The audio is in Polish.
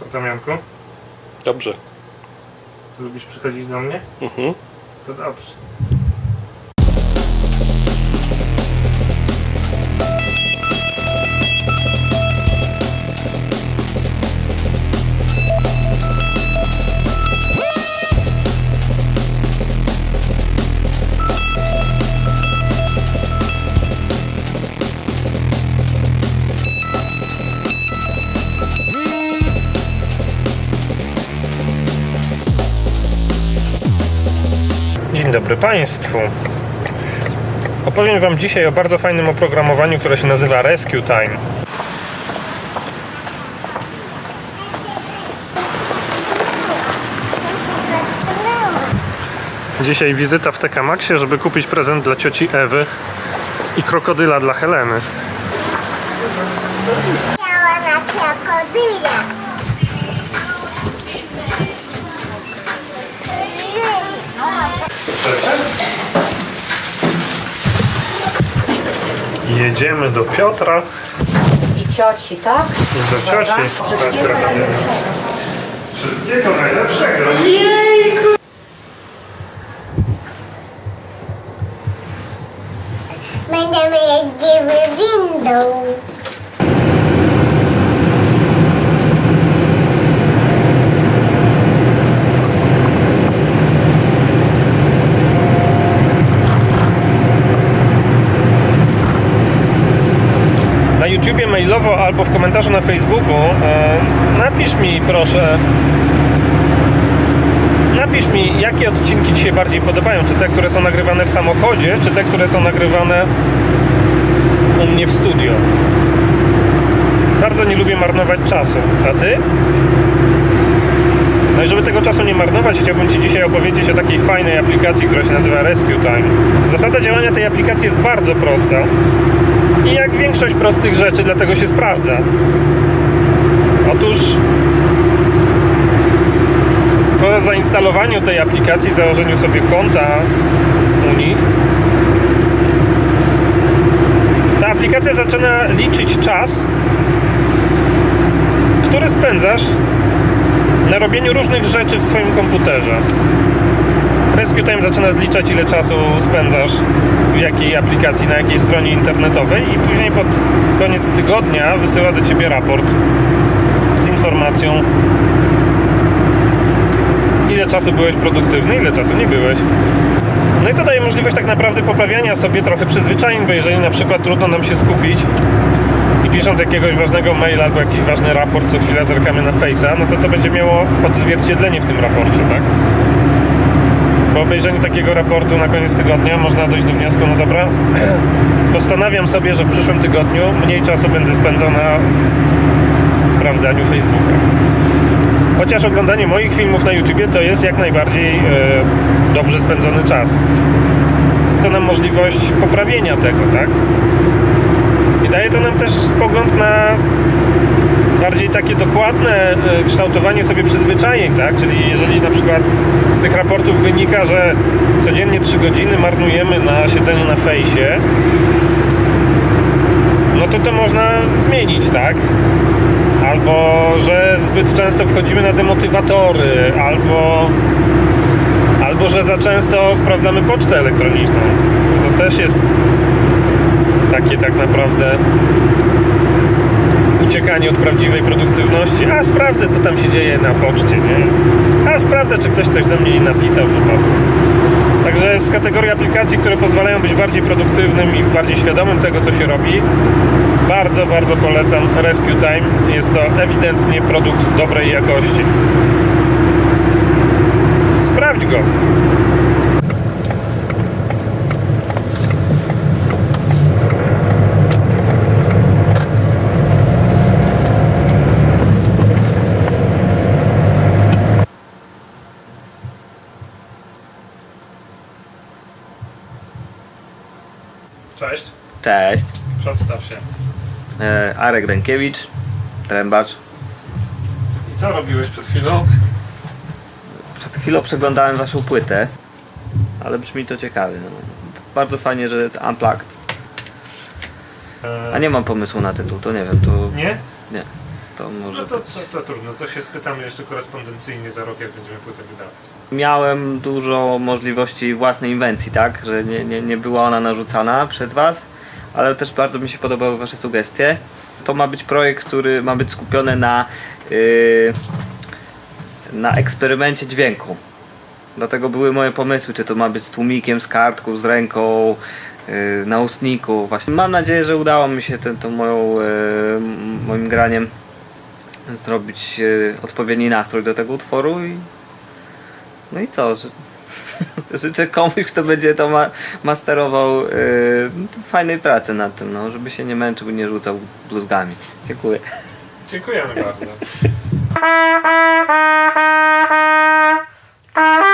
Co tam, Janku? Dobrze. Lubisz przychodzić do mnie? Mhm. To dobrze. Dzień dobry Państwu. Opowiem Wam dzisiaj o bardzo fajnym oprogramowaniu, które się nazywa Rescue Time. Dzisiaj wizyta w TK Maxie, żeby kupić prezent dla cioci Ewy i krokodyla dla Heleny. Miała na krokodyla. Jedziemy do Piotra I cioci, tak? i do cioci. Wszystkiego najlepszego. Wszystkiego najlepszego. Będziemy jeździły windą. na YouTubie mailowo albo w komentarzu na Facebooku e, napisz mi proszę napisz mi jakie odcinki Ci się bardziej podobają czy te, które są nagrywane w samochodzie czy te, które są nagrywane u mnie w studio bardzo nie lubię marnować czasu a Ty? No i żeby tego czasu nie marnować, chciałbym Ci dzisiaj opowiedzieć o takiej fajnej aplikacji, która się nazywa Rescue Time. Zasada działania tej aplikacji jest bardzo prosta. I jak większość prostych rzeczy, dlatego się sprawdza. Otóż po zainstalowaniu tej aplikacji, założeniu sobie konta u nich, ta aplikacja zaczyna liczyć czas, który spędzasz na robieniu różnych rzeczy w swoim komputerze. Rescue Time zaczyna zliczać ile czasu spędzasz w jakiej aplikacji, na jakiej stronie internetowej i później pod koniec tygodnia wysyła do Ciebie raport z informacją ile czasu byłeś produktywny, ile czasu nie byłeś. No i to daje możliwość tak naprawdę poprawiania sobie trochę przyzwyczajeń, bo jeżeli na przykład trudno nam się skupić i pisząc jakiegoś ważnego maila albo jakiś ważny raport, co chwilę zerkamy na Face'a, no to to będzie miało odzwierciedlenie w tym raporcie, tak? Po obejrzeniu takiego raportu na koniec tygodnia można dojść do wniosku, no dobra, postanawiam sobie, że w przyszłym tygodniu mniej czasu będę spędzał na sprawdzaniu Facebooka. Chociaż oglądanie moich filmów na YouTubie to jest jak najbardziej e, dobrze spędzony czas. To nam możliwość poprawienia tego, tak? I daje to nam też pogląd na bardziej takie dokładne e, kształtowanie sobie przyzwyczajeń, tak? Czyli jeżeli na przykład z tych raportów wynika, że codziennie 3 godziny marnujemy na siedzeniu na fejsie, no to to można zmienić, tak? Albo, że zbyt często wchodzimy na demotywatory, albo albo, że za często sprawdzamy pocztę elektroniczną. To też jest takie tak naprawdę prawdziwej produktywności. A sprawdzę, co tam się dzieje na poczcie, nie? A sprawdzę, czy ktoś coś do mnie nie napisał w przypadku. Także z kategorii aplikacji, które pozwalają być bardziej produktywnym i bardziej świadomym tego, co się robi, bardzo, bardzo polecam Rescue Time. Jest to ewidentnie produkt dobrej jakości. Sprawdź go. Cześć, Cześć, przedstaw się. e, Arek Rękiewicz, trębacz. I co robiłeś przed chwilą? Przed chwilą przeglądałem waszą płytę, ale brzmi to ciekawie. No. Bardzo fajnie, że jest Unplugged. E, A nie mam pomysłu na tytuł, to nie wiem, to Nie? nie. To może No to, być. to, to trudno, to się spytamy jeszcze korespondencyjnie za rok, jak będziemy płytę wydawać. Miałem dużo możliwości własnej inwencji, tak? Że nie, nie, nie była ona narzucana przez Was, ale też bardzo mi się podobały Wasze sugestie. To ma być projekt, który ma być skupiony na, yy, na eksperymencie dźwięku. Dlatego były moje pomysły, czy to ma być z tłumikiem, z kartką, z ręką, yy, na ustniku. Właśnie mam nadzieję, że udało mi się tą moją, yy, moim graniem zrobić yy, odpowiedni nastrój do tego utworu i no i co? Ży- Życzę komuś, kto będzie to ma masterował yy, fajnej pracy nad tym, no, żeby się nie męczył i nie rzucał bluzgami. Dziękuję. Dziękujemy bardzo.